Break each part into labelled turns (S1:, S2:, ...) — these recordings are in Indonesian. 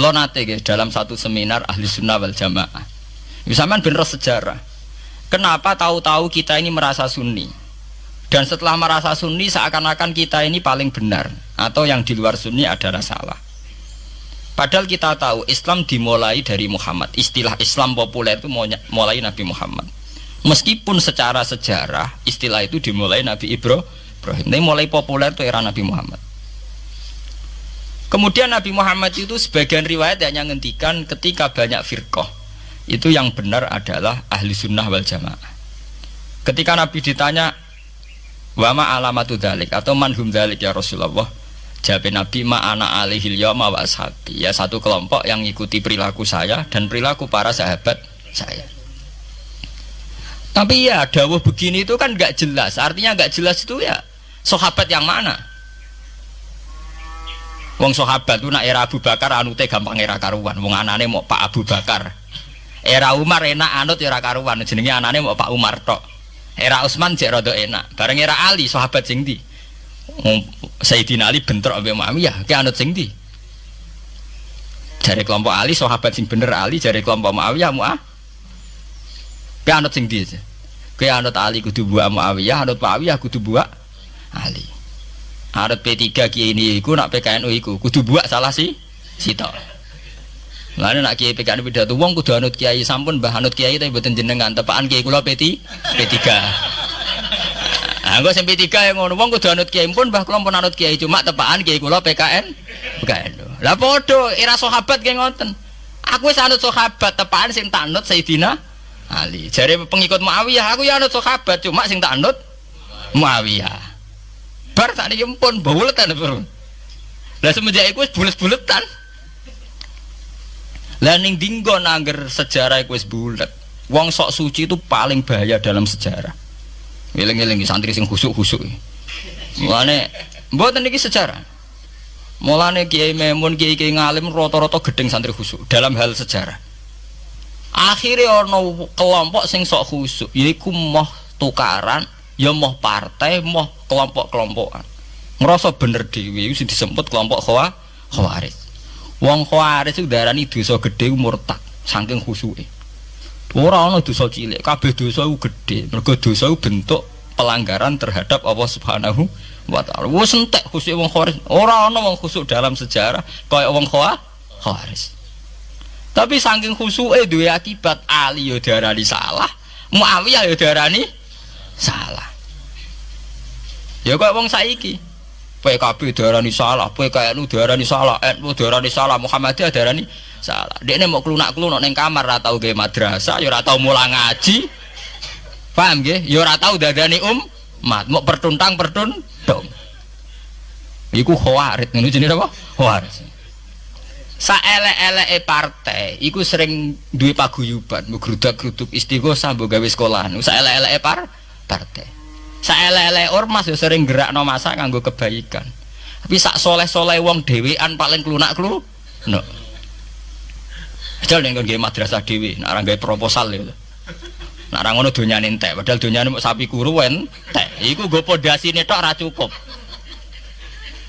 S1: Kalau nate guys dalam satu seminar ahli sunnah wal jamaah. Misalnya bener sejarah. Kenapa tahu-tahu kita ini merasa sunni? Dan setelah merasa sunni seakan-akan kita ini paling benar atau yang di luar sunni adalah salah. Padahal kita tahu Islam dimulai dari Muhammad. Istilah Islam populer itu mulai Nabi Muhammad. Meskipun secara sejarah istilah itu dimulai Nabi Ibrahim. Ini mulai populer itu era Nabi Muhammad. Kemudian Nabi Muhammad itu sebagian riwayat hanya ngendikan ketika banyak firqah itu yang benar adalah ahli sunnah wal jamaah. Ketika Nabi ditanya wama alamatu dalik atau manhum dalik ya Rasulullah? Jawab Nabi ma'ana alihil yawma wa ashabi. Ya satu kelompok yang ikuti perilaku saya Dan perilaku para sahabat saya. Tapi ya dawuh begini itu kan gak jelas. Artinya gak jelas itu ya Sahabat yang mana Wong sahabat itu nak era Abu Bakar anute gampang era karuan. Wong anane mau Pak Abu Bakar. Era Umar enak anut era karuan. Jenenge anane mau Pak Umar tok. Era Utsman jek rada enak. Bareng era Ali sahabat sing di Sayyidina Ali bentrok ambek Muawiyah ki anut sing ndi? Jare kelompok Ali sahabat sing bener Ali jare kelompok Muawiyah Muah ki anut sing ndi ki anut Ali kudu buak Muawiyah anut Muawiyah kudu buak Ali anut P3 ki ini iku nak PKNU iku kudu buak salah sih sitok Lalu nak kiai PKN pidato wong kudu anut kiai sampun bah anut kiai tapi mboten jenengan tepaan kiai kula P3 P3 Anggo sing P3 yang ngono wong kudu anut kiai pun bah kula pun anut kiai cuma tepaan kiai kula PKN. PKN. Lah padha era sahabat ki ngoten. Aku wis anut sahabat tepaan sing tak anut Sayyidina Ali. Jare pengikut Muawiyah aku ya anut sahabat cuma sing tak anut Muawiyah. Bar tak niki pun buletan bro. Lah semenjak wis bulet-buletan. Lah ning dinggon angger sejarah wis bulet. Wong sok suci itu paling bahaya dalam sejarah. Eling-eling santri sing khusuk-khusuk. Mulane mboten iki sejarah. Mulane Kiai Memun, Kiai Kiai ngalim rata-rata gedeng santri khusuk dalam hal sejarah. Akhirnya ono kelompok sing sok khusuk, yaiku moh tukaran, ya moh partai, moh kelompok-kelompokan. Ngerasa bener dhewe sing disebut kelompok khawa khawarij. Wong khawarij itu darani dosa gedhe murtad saking khusuke. Ora ana dosa cilik, kabeh dosa iku gedhe. Mergo dosa iku bentuk pelanggaran terhadap Allah Subhanahu wa taala. Wis entek khusuk wong khawarij. Ora ana wong dalam sejarah kaya wong khawarij. Tapi saking khusuke duwe akibat Ali yo diarani salah, Muawiyah yo diarani salah. Ya kaya wong saiki. PKB diarani salah, PKNU diarani salah, NU diarani salah, Muhammadiyah diarani salah. Ini mau kelunak kelunak neng kamar, ratau gay madrasah, ya ratau mulang ngaji, paham gak? Ya ratau dadani um, mat, mau pertuntang pertun, dong. Iku khawarit, ini jenis apa? Khawarit. Saelek-eleke partai, iku sering duwe paguyuban, mau geruduk-geruduk istighosah, mau gawe sekolahan. Saelek-eleke par partai. Saelek-eleke ormas ya sering gerak no masa nganggo kebaikan. Tapi sak soleh-soleh wong dewean paling kelunak kelu, no. Padahal yang kan madrasah dewi, nak orang proposal ya. Nak orang ngono dunia entek, padahal dunia mau sapi kuruan, teh. Iku gue pondasi netok ra cukup.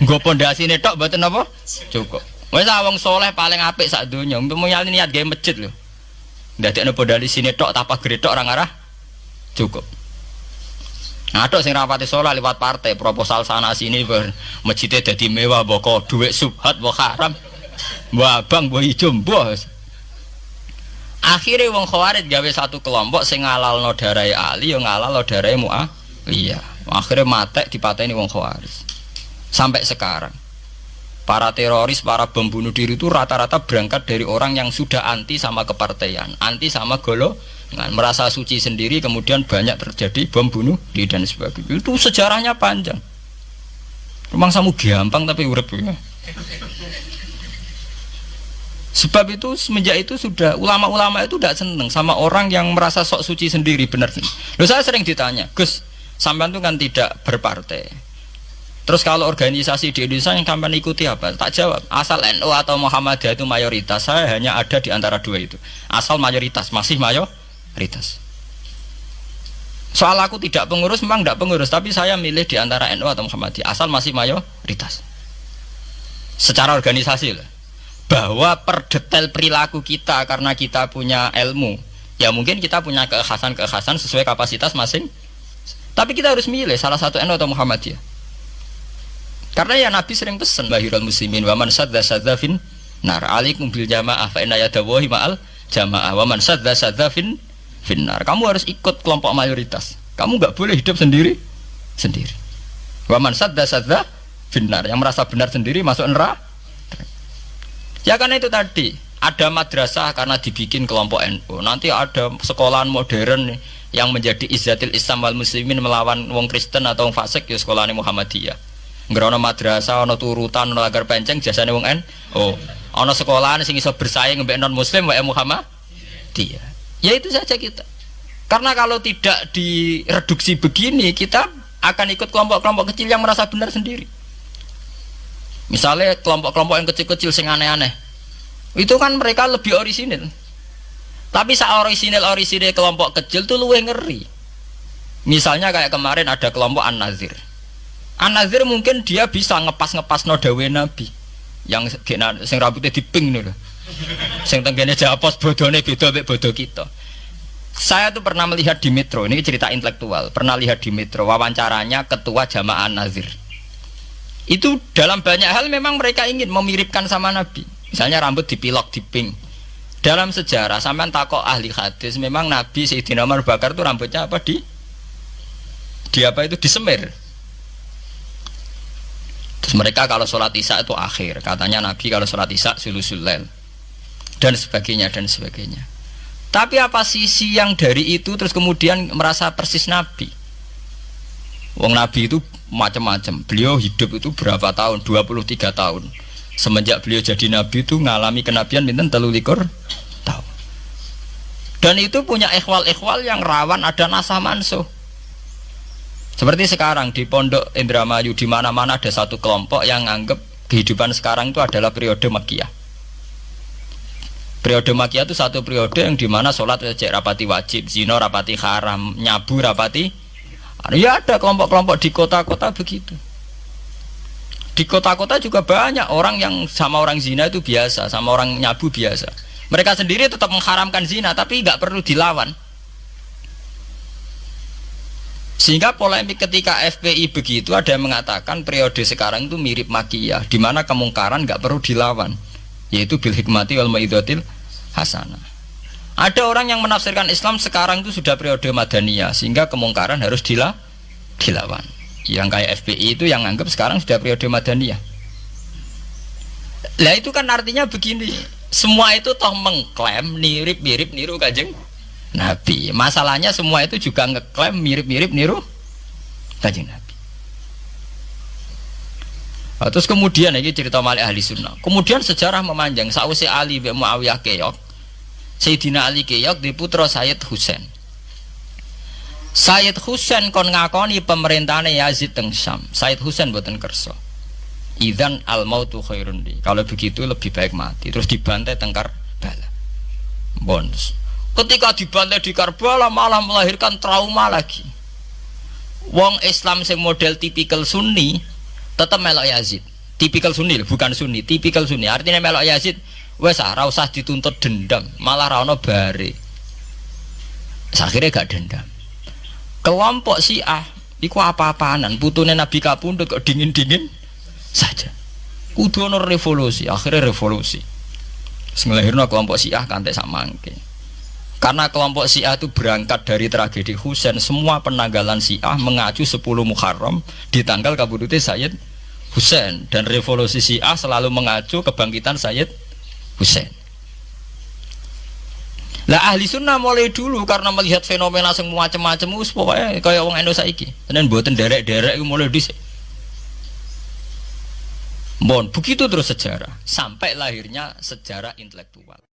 S1: Gue pondasi netok betul apa? Cukup. Wes wong soleh paling apik sak donya. Umpama niat gawe masjid lho. Ndadekno pondasi sini tok tapa gretok orang arah cukup. Tok sing rapati soleh lewat partai proposal sana sini ber masjidnya jadi mewah boko duit subhat mbok haram. Mbok abang mbok ijo mbok. Akhirnya wong khawarid gawe satu kelompok sing ngalalno darai Ali yo ngalalno darai Muawiyah. Akhirnya matek dipateni wong khawarid. Sampai sekarang para teroris, para pembunuh diri itu rata-rata berangkat dari orang yang sudah anti sama kepartaian, anti sama golongan, merasa suci sendiri, kemudian banyak terjadi bom bunuh diri dan sebagainya. Itu sejarahnya panjang. Memang samu gampang tapi urep ya. Sebab itu semenjak itu sudah ulama-ulama itu tidak seneng sama orang yang merasa sok suci sendiri benar. Loh saya sering ditanya, Gus, sampean itu kan tidak berpartai. Terus kalau organisasi di Indonesia yang sampean ikuti apa? Tak jawab. Asal NU atau Muhammadiyah itu mayoritas, saya hanya ada di antara dua itu. Asal mayoritas, masih mayoritas. Soal aku tidak pengurus, memang tidak pengurus, tapi saya milih di antara NU atau Muhammadiyah. Asal masih mayoritas. Secara organisasi lah. Bahwa per detail perilaku kita karena kita punya ilmu ya mungkin kita punya keekhasan-keekhasan sesuai kapasitas masing tapi kita harus milih salah satu NU atau Muhammadiyah karena ya Nabi sering pesan bahirul muslimin waman sadda sadda fin nar. Alikum bil jamaah fa inna yadawahi ma'al jamaah. Waman sadda sadda fin finnar kamu harus ikut kelompok mayoritas kamu nggak boleh hidup sendiri sendiri waman sadda sadda finnar yang merasa benar sendiri masuk neraka Ya karena itu tadi ada madrasah karena dibikin kelompok NU. Nanti ada sekolahan modern yang menjadi izzatil Islam wal muslimin melawan wong Kristen atau wong fasik ya sekolahan Muhammadiyah. Ngerono madrasah ono turutan ono agar penceng jasane wong NU. Oh, ono sekolahan sing iso bersaing mbek non muslim wae Muhammadiyah. Ya itu saja kita. Karena kalau tidak direduksi begini, kita akan ikut kelompok-kelompok kecil yang merasa benar sendiri. Misalnya kelompok-kelompok yang kecil-kecil sing aneh-aneh. Itu kan mereka lebih orisinil. Tapi saat orisinil orisinil kelompok kecil tuh luwe ngeri. Misalnya kayak kemarin ada kelompok An-Nazir. An-Nazir mungkin dia bisa ngepas-ngepas nodawe Nabi. Yang sing rambutnya diping nih loh. Sing tenggene japos bodone beda mek bodoh kita. Saya tuh pernah melihat di Metro, ini cerita intelektual. Pernah lihat di Metro wawancaranya ketua jamaah An-Nazir itu dalam banyak hal memang mereka ingin memiripkan sama Nabi. Misalnya rambut dipilok diping. Dalam sejarah sampai takok ahli hadis memang Nabi Sayyidina Umar Bakar itu rambutnya apa di? Di apa itu? Disemir terus mereka kalau sholat isya itu akhir. Katanya Nabi kalau sholat isya sulusulel dan sebagainya dan sebagainya tapi apa sisi yang dari itu terus kemudian merasa persis Nabi Wong Nabi itu macam-macam. Beliau hidup itu berapa tahun? 23 tahun. Semenjak beliau jadi Nabi itu ngalami kenabian minta telu likur tahun. Dan itu punya ikhwal-ikhwal yang rawan ada nasa mansuh. Seperti sekarang di Pondok Indramayu di mana-mana ada satu kelompok yang anggap kehidupan sekarang itu adalah periode Makiyah. Periode Makiyah itu satu periode yang di mana sholat cek rapati wajib, zino rapati haram, nyabu rapati Ya ada kelompok-kelompok di kota-kota begitu. Di kota-kota juga banyak orang yang sama orang zina itu biasa, sama orang nyabu biasa. Mereka sendiri tetap mengharamkan zina, tapi nggak perlu dilawan. Sehingga polemik ketika FPI begitu ada yang mengatakan periode sekarang itu mirip makiyah, di mana kemungkaran nggak perlu dilawan, yaitu bil hikmati wal maidatil hasanah. Ada orang yang menafsirkan Islam sekarang itu sudah periode Madaniyah sehingga kemungkaran harus dila dilawan. Yang kayak FPI itu yang anggap sekarang sudah periode Madaniyah. Lah itu kan artinya begini, semua itu toh mengklaim mirip-mirip niru kajeng Nabi. Masalahnya semua itu juga ngeklaim mirip-mirip niru kajeng Nabi. Nah, terus kemudian ini cerita Malik ahli sunnah. Kemudian sejarah memanjang. Sausi Ali bin Muawiyah keok Sayyidina Ali Keyok di putra Sayyid Husain. Sayyid Husain kon ngakoni pemerintahnya Yazid teng Syam. Sayyid Husain buatan kerso Idan al mautu khairun di. Kalau begitu lebih baik mati. Terus dibantai tengkar bala. Bons Ketika dibantai di Karbala malah melahirkan trauma lagi. Wong Islam sing model tipikal Sunni tetap melok Yazid. Tipikal Sunni bukan Sunni tipikal Sunni. Artinya melok Yazid wes ah usah dituntut dendam malah rano bare. Akhirnya gak dendam. Kelompok si ah iku apa-apaanan? Putune Nabi kapundut kok dingin-dingin saja. Kudu revolusi akhirnya revolusi. Ngelahirno kelompok Syiah kantek samangke karena kelompok Syiah itu berangkat dari tragedi Husain semua penanggalan Syiah mengacu 10 Muharram di tanggal kabudute Sayyid Husain dan revolusi Syiah selalu mengacu kebangkitan Sayyid Husain lah ahli sunnah mulai dulu karena melihat fenomena semua macam-macam us pokoknya kayak orang Indonesia iki dan buatan derek-derek mulai dhisik. Bon, begitu terus sejarah sampai lahirnya sejarah intelektual.